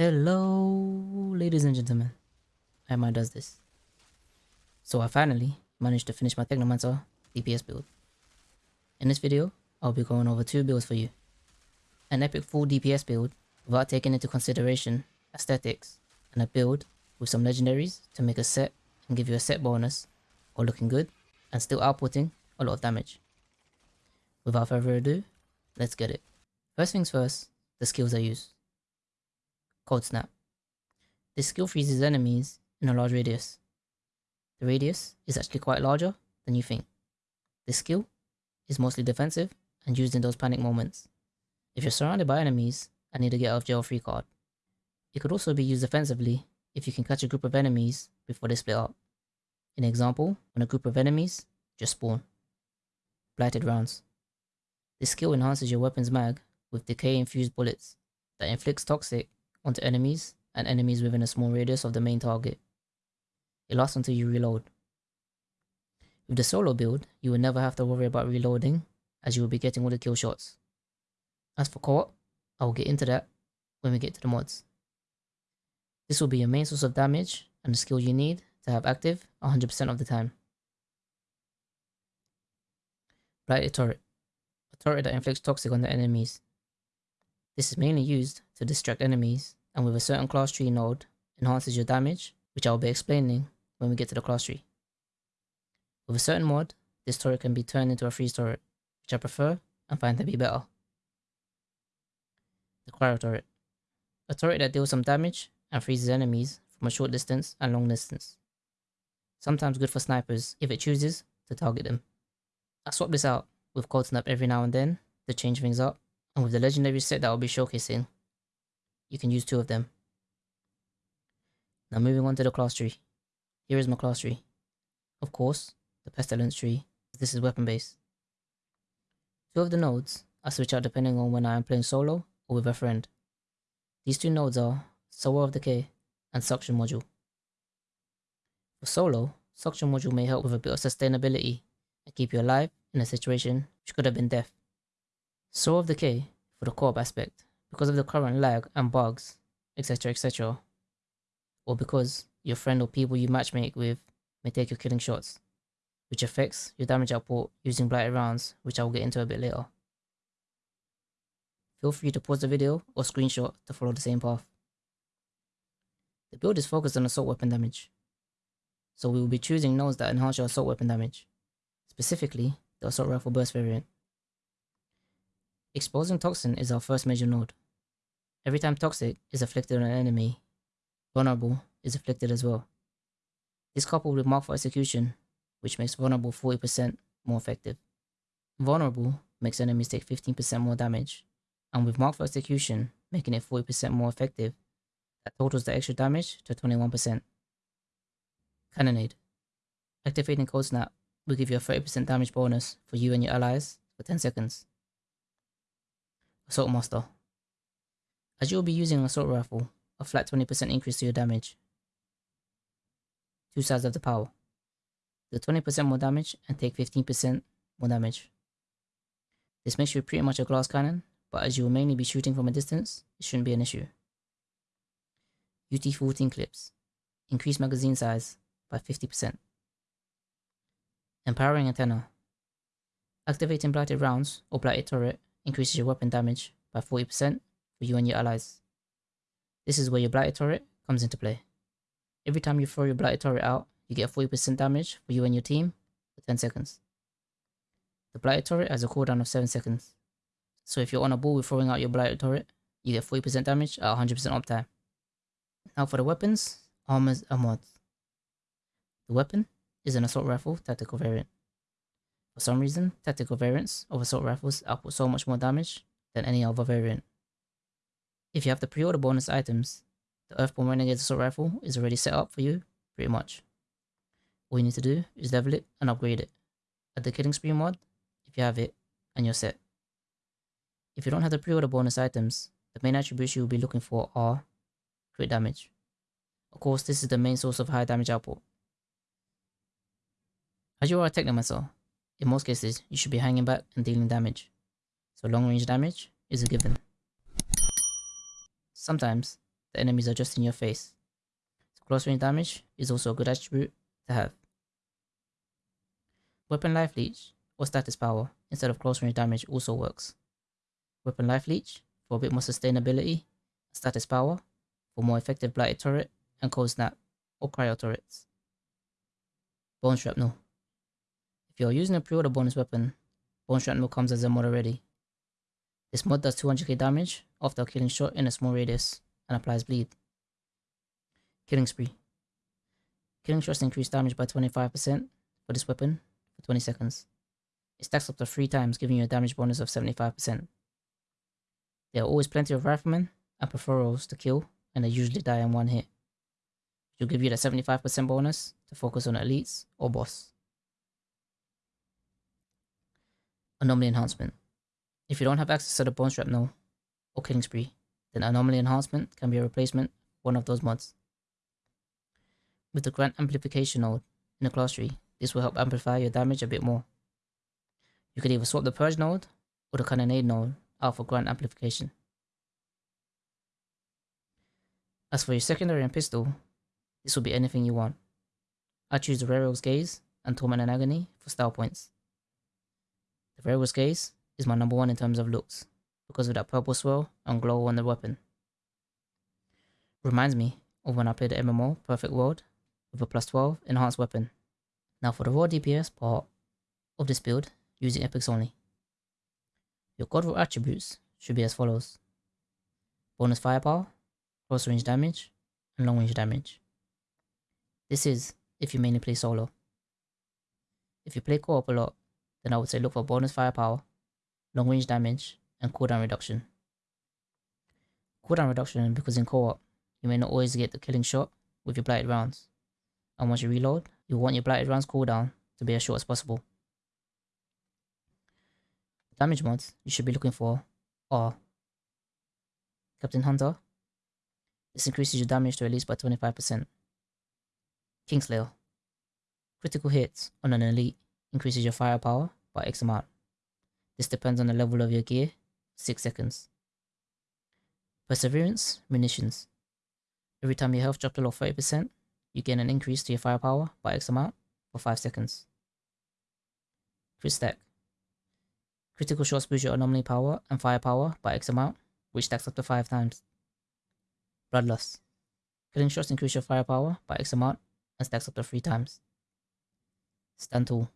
Hello, ladies and gentlemen. Emma does this. So I finally managed to finish my Technomancer DPS build. In this video, I'll be going over two builds for you. An epic full DPS build without taking into consideration aesthetics, and a build with some legendaries to make a set and give you a set bonus, or looking good and still outputting a lot of damage. Without further ado, let's get it. First things first, the skills I use. Cold Snap. This skill freezes enemies in a large radius. The radius is actually quite larger than you think. This skill is mostly defensive and used in those panic moments. If you're surrounded by enemies and need to get out of jail free card. It could also be used offensively if you can catch a group of enemies before they split up. In example, when a group of enemies just spawn. Blighted rounds. This skill enhances your weapon's mag with decay infused bullets that inflicts toxic onto enemies and enemies within a small radius of the main target. It lasts until you reload. With the solo build, you will never have to worry about reloading as you will be getting all the kill shots. As for co-op, I will get into that when we get to the mods. This will be your main source of damage and the skill you need to have active 100% of the time. Blighted Turret. A turret that inflicts toxic on the enemies. This is mainly used to distract enemies and with a certain class tree node enhances your damage, which I will be explaining when we get to the class tree. With a certain mod, this turret can be turned into a freeze turret, which I prefer and find to be better. The Cryo Turret. A turret that deals some damage and freezes enemies from a short distance and long distance. Sometimes good for snipers if it chooses to target them. I swap this out with Cold Snap every now and then to change things up, with the legendary set that I'll be showcasing, you can use two of them. Now moving on to the class tree. Here is my class tree. Of course, the Pestilence tree, this is weapon based. Two of the nodes I switch out depending on when I am playing solo or with a friend. These two nodes are Sower of Decay and Suction Module. For solo, Suction Module may help with a bit of sustainability and keep you alive in a situation which could have been death. Sower of Decay for the co-op aspect because of the current lag and bugs, etc etc. Or because your friend or people you matchmake with may take your killing shots, which affects your damage output using blighted rounds, which I will get into a bit later. Feel free to pause the video or screenshot to follow the same path. The build is focused on assault weapon damage, so we will be choosing nodes that enhance your assault weapon damage, specifically the assault rifle burst variant. Exposing Toxin is our first major node. Every time Toxic is afflicted on an enemy, Vulnerable is afflicted as well. This coupled with Mark for Execution, which makes Vulnerable 40% more effective. Vulnerable makes enemies take 15% more damage, and with Mark for Execution making it 40% more effective, that totals the extra damage to 21%. Cannonade. Activating Cold Snap will give you a 30% damage bonus for you and your allies for 10 seconds. Assault Master. As you will be using an assault rifle, a flat 20% increase to your damage. Two sides of the power. Do 20% more damage and take 15% more damage. This makes you pretty much a glass cannon, but as you will mainly be shooting from a distance, it shouldn't be an issue. UT-14 clips. Increase magazine size by 50%. Empowering Antenna. Activating Blighted Rounds or Blighted Turret increases your weapon damage by 40% for you and your allies. This is where your Blighted Turret comes into play. Every time you throw your Blighted Turret out, you get 40% damage for you and your team for 10 seconds. The Blighted Turret has a cooldown of 7 seconds. So if you're on a ball with throwing out your Blighted Turret, you get 40% damage at 100% uptime. Now for the weapons, armors and mods. The weapon is an assault rifle tactical variant. For some reason, tactical variants of assault rifles output so much more damage than any other variant. If you have the pre-order bonus items, the Earthborn Renegade Assault Rifle is already set up for you, pretty much. All you need to do is level it and upgrade it. Add the Killing Spree mod, if you have it, and you're set. If you don't have the pre-order bonus items, the main attributes you will be looking for are crit damage. Of course, this is the main source of high damage output. As you are a Technomancer, in most cases, you should be hanging back and dealing damage, so long range damage is a given. Sometimes, the enemies are just in your face. So close range damage is also a good attribute to have. Weapon Life Leech or status power instead of close range damage also works. Weapon Life Leech for a bit more sustainability, status power for more effective blighted turret and cold snap or cryo turrets. Bone Shrapnel. If you are using a pre-order bonus weapon, Bone Shrapnel comes as a mod already. This mod does 200k damage after a killing shot in a small radius and applies bleed. Killing Spree. Killing shots increase damage by 25% for this weapon for 20 seconds. It stacks up to 3 times giving you a damage bonus of 75%. There are always plenty of riflemen and Perforos to kill and they usually die in one hit. Which will give you the 75% bonus to focus on elites or boss. Anomaly Enhancement. If you don't have access to the Bone Shrapnel or Killing Spree, then Anomaly Enhancement can be a replacement one of those mods. With the Grant Amplification node in the class tree, this will help amplify your damage a bit more. You could either swap the Purge node or the Cannonade node out for Grant Amplification. As for your secondary and pistol, this will be anything you want. I choose the Railroad's Gaze and Torment and Agony for style points. The Railroad's Gaze is my number one in terms of looks, because of that purple swirl and glow on the weapon. Reminds me of when I played the MMO Perfect World with a plus 12 enhanced weapon. Now for the raw DPS part of this build, using epics only. Your god roll attributes should be as follows. Bonus firepower, close range damage, and long range damage. This is if you mainly play solo. If you play co-op a lot, then I would say look for bonus firepower, long range damage, and cooldown reduction. Cooldown reduction because in co-op, you may not always get the killing shot with your blighted rounds. And once you reload, you want your blighted rounds cooldown to be as short as possible. Damage mods you should be looking for are Captain Hunter, this increases your damage to at least by 25%. Kingslayer. Critical hits on an elite increases your firepower by X amount. This depends on the level of your gear, 6 seconds. Perseverance, munitions. Every time your health drops below 30%, you gain an increase to your firepower by X amount for 5 seconds. Crit stack. Critical shots boost your anomaly power and firepower by X amount, which stacks up to 5 times. Bloodlust. Killing shots increase your firepower by X amount and stacks up to 3 times. Stand Tall.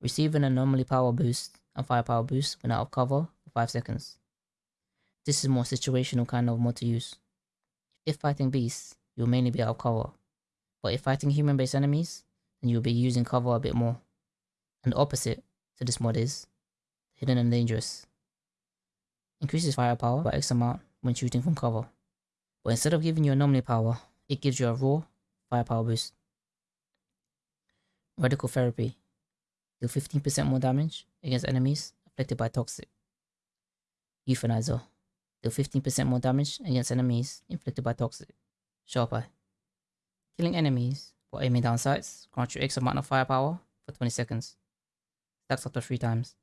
Receive an anomaly power boost and firepower boost when out of cover for 5 seconds. This is more situational kind of mod to use. If fighting beasts, you'll mainly be out of cover. But if fighting human based enemies, then you'll be using cover a bit more. And the opposite to this mod is hidden and dangerous. Increases firepower by X amount when shooting from cover. But instead of giving you anomaly power, it gives you a raw firepower boost. Radical therapy. Deal 15% more damage against enemies afflicted by toxic. Euthanizer. Deal 15% more damage against enemies inflicted by toxic. Sharp Eye. Killing enemies while aiming down sights grants you X amount of firepower for 20 seconds. Stacks up to 3 times.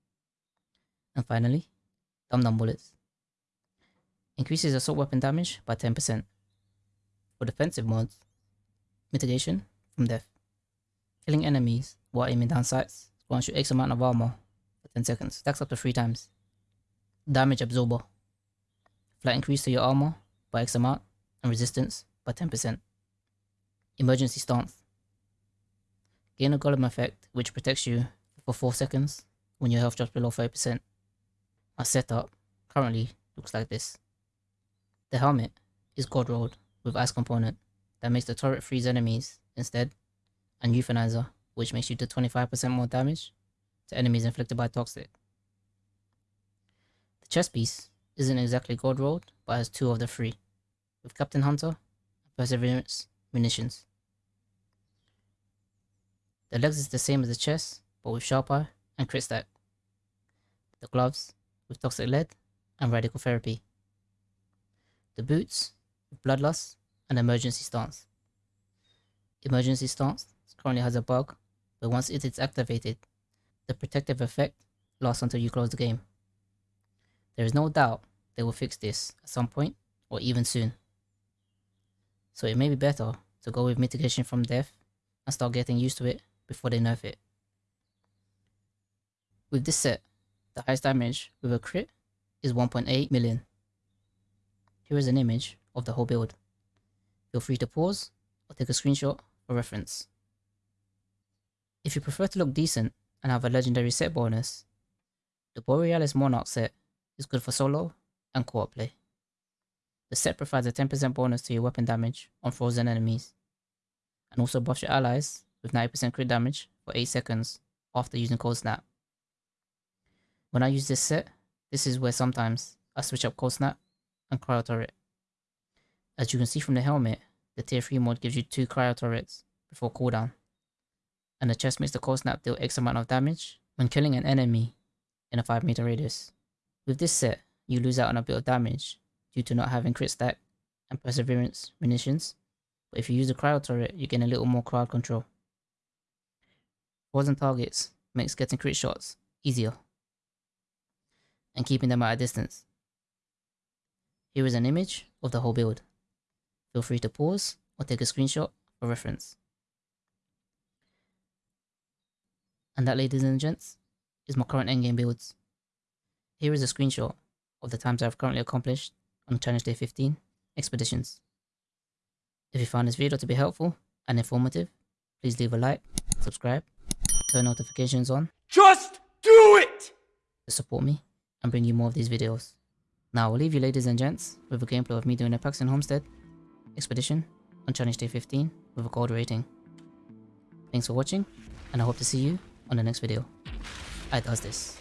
And finally, Dum Dum Bullets. Increases assault weapon damage by 10%. For defensive mods, mitigation from death. Killing enemies while aiming down sights grants you X amount of armor for 10 seconds. Stacks up to 3 times. Damage absorber. Flat increase to your armor by X amount and resistance by 10%. Emergency stance. Gain a golem effect which protects you for 4 seconds when your health drops below 30%. My setup currently looks like this. The helmet is God rolled with ice component that makes the turret freeze enemies instead, and euthanizer, which makes you do 25% more damage to enemies inflicted by toxic. The chest piece isn't exactly gold rolled, but has two of the three, with Captain Hunter and Perseverance munitions. The legs is the same as the chest, but with Sharp Eye and Crit Stack. The gloves with Toxic Lead and Radical Therapy the boots, with bloodlust, and emergency stance. Emergency stance currently has a bug, but once it is activated, the protective effect lasts until you close the game. There is no doubt they will fix this at some point or even soon. so it may be better to go with mitigation from death and start getting used to it before they nerf it. With this set, the highest damage with a crit is 1.8 million. Here is an image of the whole build. Feel free to pause or take a screenshot for reference. If you prefer to look decent and have a legendary set bonus, the Borealis Monarch set is good for solo and co-op play. The set provides a 10% bonus to your weapon damage on frozen enemies, and also buffs your allies with 90% crit damage for 8 seconds after using Cold Snap. When I use this set, this is where sometimes I switch up Cold Snap and Cryo Turret. As you can see from the helmet, the tier 3 mod gives you 2 Cryo Turrets before cooldown, and the chest makes the Cold Snap deal X amount of damage when killing an enemy in a 5 meter radius. With this set, you lose out on a bit of damage due to not having crit stack and perseverance munitions, but if you use the cryo turret, you gain a little more crowd control. Frozen targets makes getting crit shots easier and keeping them at a distance. Here is an image of the whole build. Feel free to pause or take a screenshot for reference. And that ladies and gents is my current endgame builds. Here is a screenshot of the times I've currently accomplished on Challenge Day 15 expeditions. If you found this video to be helpful and informative, please leave a like, subscribe, turn notifications on. Just do it! To support me and bring you more of these videos. Now I'll leave you ladies and gents with a gameplay of me doing a Paxton Homestead expedition on Challenge Day 15 with a gold rating. Thanks for watching and I hope to see you on the next video. I does this.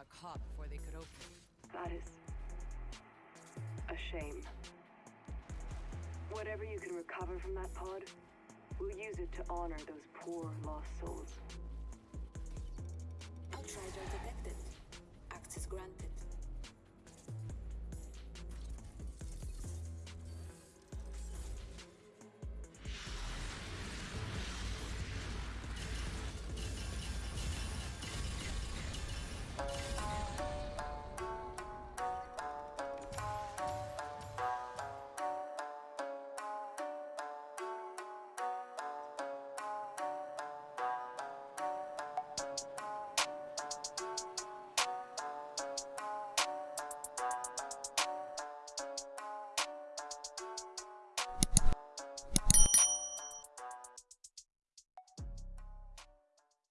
Got caught before they could open it. That is a shame. Whatever you can recover from that pod, we'll use it to honor those poor lost souls. Outrider detected. Access granted.